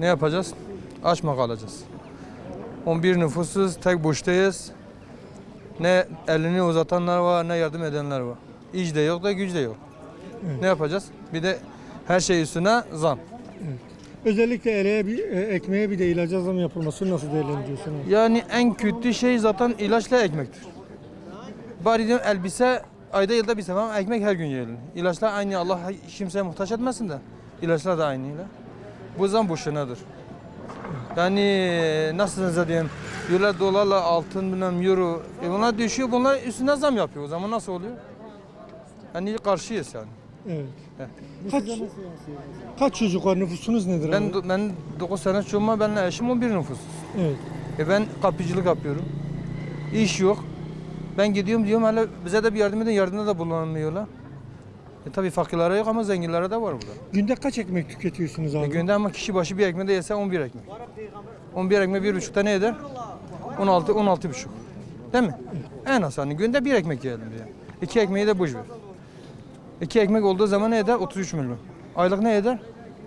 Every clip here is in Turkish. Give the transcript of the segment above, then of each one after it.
Ne yapacağız? Aç mı kalacağız? 11 nüfusuz, tek boştayız. Ne elini uzatanlar var, ne yardım edenler var. İş de yok da güç de yok. Ne yapacağız? Bir de her şey üstüne zam. Özellikle eleğe bir, e, ekmeğe bir de ilaca zam yapılması nasıl değerlendiriyorsunuz? Yani en kötü şey zaten ilaçla ekmektir. Bari diyorum elbise ayda yılda bir sefer ama ekmek her gün yiyelim. İlaçlar aynı Allah kimseye muhtaç etmesin de ilaçlar da aynıyla. Bu zam boşunadır. Yani nasıl diyeyim diyorlar dolarla altın bilmem euro e bunlar düşüyor bunlar üstüne zam yapıyor o zaman nasıl oluyor? Yani karşıyız yani. Evet. Evet. Kaç, kaç çocuk var? Nüfusunuz nedir? Ben abi? ben 9 sene çocuğuma benle eşim 11 nüfus. Evet. E ben kapıcılık yapıyorum. İş yok. Ben gidiyorum diyorum hala bize de bir yardım edin yardımda da bulunamıyorlar. E tabii fakirlere yok ama zenginlere de var burada. Günde kaç ekmek tüketiyorsunuz abi? E günde ama kişi başı bir ekmeği de yese 11 ekmek. 11 ekmek bir buçukta ne eder? 16 16 buçuk. Değil mi? En az hani günde bir ekmek yiyelim diye. İki ekmeği de boş ver. İki ekmek olduğu zaman ne eder? 33 milyon. Aylık ne eder?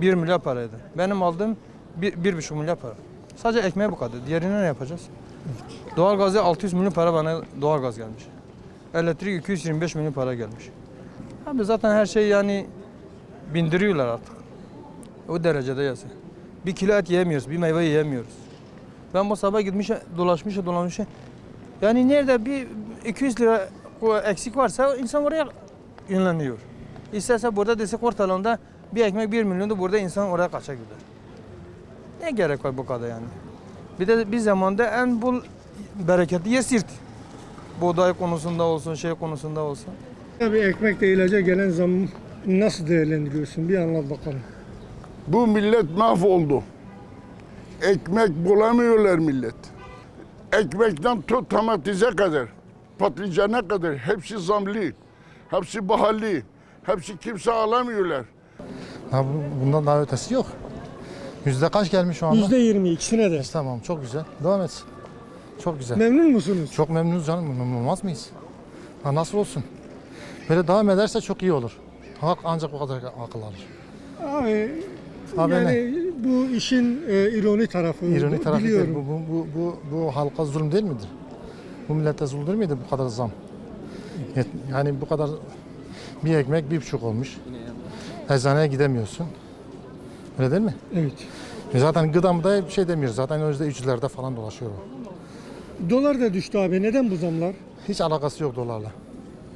1 milyar para eder. Benim aldığım bir, bir buçuk milyar para. Sadece ekmeğe bu kadar. Diğerine ne yapacağız? Doğalgazı 600 milyon para bana doğalgaz gelmiş. Elektrik 225 milyon para gelmiş. Abi zaten her şey yani bindiriyorlar artık. O derecede yasa. Bir kilo et yiyemiyoruz, bir meyve yiyemiyoruz. Ben bu sabah gitmiş, dolaşmış, dolanmış. Yani nerede bir 200 lira eksik varsa insan oraya yönleniyor. İsterse burada desek ortalığında bir ekmek 1 milyondu burada insan oraya kaça gider. Ne gerek var bu kadar yani? Bir de bir zamanda en bol bereketli yer sirt. Buğday konusunda olsun, şey konusunda olsun. Abi ekmekle ilaca gelen zam nasıl değerlendiriyorsun? Bir anlat bakalım. Bu millet mahvoldu. Ekmek bulamıyorlar millet. Ekmekten tut tomatize kadar, patlıcana kadar hepsi zamlı. Hepsi pahalı. Hepsi kimse alamıyorlar. Ha, bu- bundan daha ötesi yok. Yüzde kaç gelmiş şu anda? Yüzde yirmi ikisine de. Tamam çok güzel. Devam etsin. Çok güzel. Memnun musunuz? Çok memnunuz canım. Memnun olmaz mıyız? Ha, nasıl olsun? Böyle devam ederse çok iyi olur. Halk ancak bu kadar akıl alır. Abi, Abi yani bu işin e, ironi tarafı. İroni tarafı değil. biliyorum. Bu, bu, bu, bu, bu halka zulüm değil midir? Bu millete zulüm değil miydi bu kadar zam? Yani bu kadar bir ekmek bir buçuk olmuş. Eczaneye gidemiyorsun. Öyle değil mi? Evet. E zaten gıdamda bir şey demiyoruz. Zaten önümüzde üçlerde falan dolaşıyor o. Dolar da düştü abi. Neden bu zamlar? Hiç alakası yok dolarla.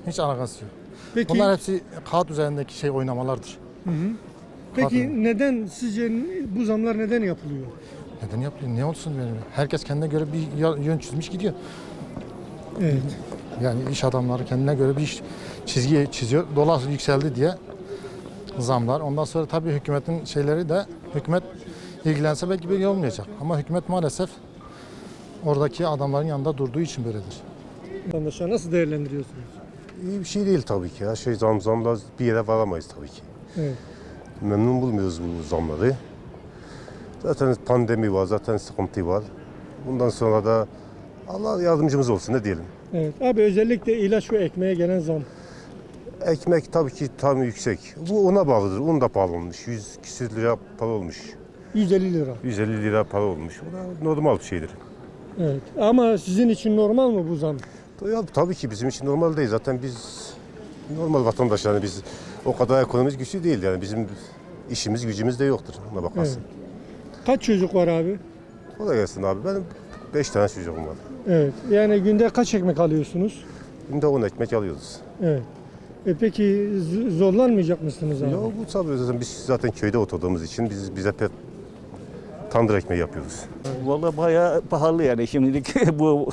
Hiç alakası yok. Peki, Bunlar hepsi kağıt üzerindeki şey oynamalardır. peki Pardon. neden sizce bu zamlar neden yapılıyor? Neden yapıyor? Ne olsun benim? Herkes kendine göre bir yön çizmiş gidiyor. Evet. Yani iş adamları kendine göre bir iş çizgi çiziyor. Dolar yükseldi diye zamlar. Ondan sonra tabii hükümetin şeyleri de hükümet ilgilense belki bir olmayacak. Ama hükümet maalesef oradaki adamların yanında durduğu için böyledir. Vatandaşlar nasıl değerlendiriyorsunuz? İyi bir şey değil tabii ki. Her şey zam zamla bir yere varamayız tabii ki. Evet. Memnun bulmuyoruz bu zamları. Zaten pandemi var, zaten sıkıntı var. Bundan sonra da Allah yardımcımız olsun ne diyelim. Evet. Abi özellikle ilaç ve ekmeğe gelen zam. Ekmek tabii ki tam yüksek. Bu ona bağlıdır. Un da pahalı olmuş. 100 küsür lira para olmuş. 150 lira. 150 lira para olmuş. O da normal bir şeydir. Evet. Ama sizin için normal mı bu zam? Ya, tabii ki bizim için normal değil. Zaten biz normal vatandaş yani biz o kadar ekonomimiz güçlü değil yani bizim işimiz gücümüz de yoktur ona bakarsın. Kaç çocuk var abi? Kolay gelsin abi. Benim 5 tane çocuğum var. Evet. Yani günde kaç ekmek alıyorsunuz? Günde 10 ekmek alıyoruz. Evet. E peki zorlanmayacak mısınız abi? Ya bu tabii zaten biz zaten köyde oturduğumuz için biz bize pek tandır ekmeği yapıyoruz. Vallahi bayağı pahalı yani şimdilik bu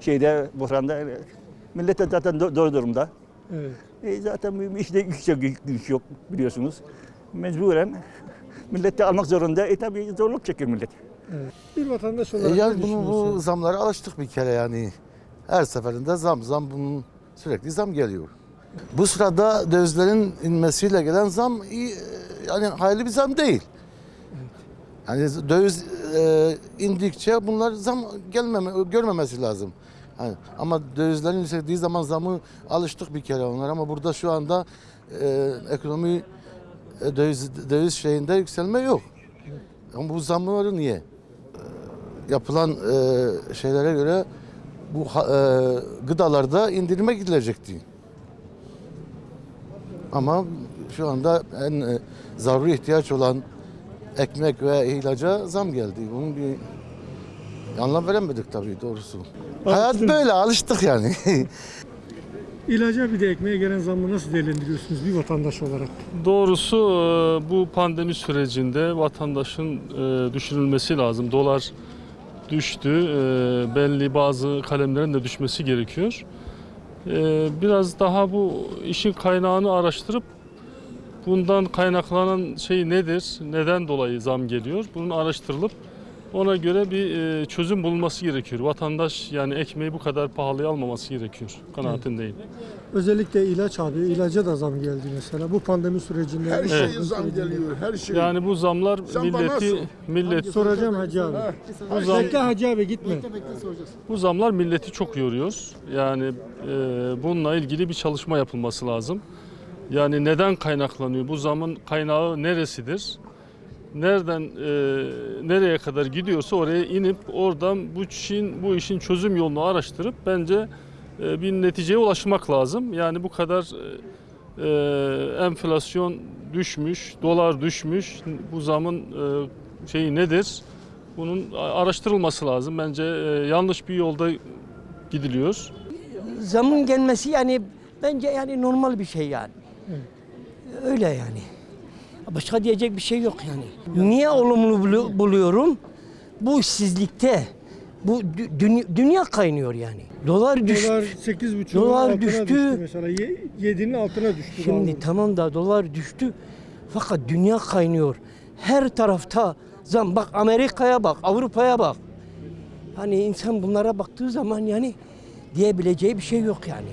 şeyde buhranda millet de zaten do- zor durumda. Evet. E zaten işte yüksek güç yok biliyorsunuz. Mecburen millet de almak zorunda. E tabii zorluk çekiyor millet. Bir vatandaş E olarak yani ne bunu, bu zamlara alıştık bir kere yani. Her seferinde zam zam bunun sürekli zam geliyor. Bu sırada dövizlerin inmesiyle gelen zam iyi, e, yani hayırlı bir zam değil. Yani döviz e, indikçe bunlar zam gelmeme görmemesi lazım. Yani, ama dövizlerin yükseldiği zaman zamı alıştık bir kere onlar ama burada şu anda e, ekonomi e, döviz döviz şeyinde yükselme yok. Ama bu zamları niye? Ee, yapılan e, şeylere göre bu e, gıdalarda indirime gidilecekti. Ama şu anda en e, zaruri ihtiyaç olan ekmek ve ilaca zam geldi. Bunun bir anlam veremedik tabii doğrusu. Hayat Alıştın. böyle alıştık yani. İlaca bir de ekmeğe gelen zammı nasıl değerlendiriyorsunuz bir vatandaş olarak? Doğrusu e, bu pandemi sürecinde vatandaşın e, düşünülmesi lazım. Dolar düştü, e, belli bazı kalemlerin de düşmesi gerekiyor. Biraz daha bu işin kaynağını araştırıp bundan kaynaklanan şey nedir, neden dolayı zam geliyor, bunun araştırılıp ona göre bir e, çözüm bulunması gerekiyor. Vatandaş yani ekmeği bu kadar pahalıya almaması gerekiyor kanaatindeyim. Özellikle ilaç abi, ilaca da zam geldi mesela. Bu pandemi sürecinde. Her şeye salgın zam geliyor, her şey. Yani bu zamlar Sen bana milleti millet Soracağım Hacı abi. bu zam Bekle Hacı abi gitme. Bu zamlar milleti çok yoruyor. Yani e, bununla ilgili bir çalışma yapılması lazım. Yani neden kaynaklanıyor? Bu zamın kaynağı neresidir? Nereden e, nereye kadar gidiyorsa oraya inip oradan bu işin bu işin çözüm yolunu araştırıp bence e, bir neticeye ulaşmak lazım. Yani bu kadar e, e, enflasyon düşmüş, dolar düşmüş. Bu zamın e, şeyi nedir? Bunun araştırılması lazım. Bence e, yanlış bir yolda gidiliyor. zamın gelmesi yani bence yani normal bir şey yani. Öyle yani. Başka diyecek bir şey yok yani. Niye olumlu bulu- buluyorum? Bu işsizlikte bu dü- dünya, dünya kaynıyor yani. Dolar düştü. Dolar 8,5'un Dolar düştü. düştü. mesela. 7'nin altına düştü. Şimdi bazı. tamam da dolar düştü. Fakat dünya kaynıyor. Her tarafta zam. Bak Amerika'ya bak, Avrupa'ya bak. Hani insan bunlara baktığı zaman yani diyebileceği bir şey yok yani.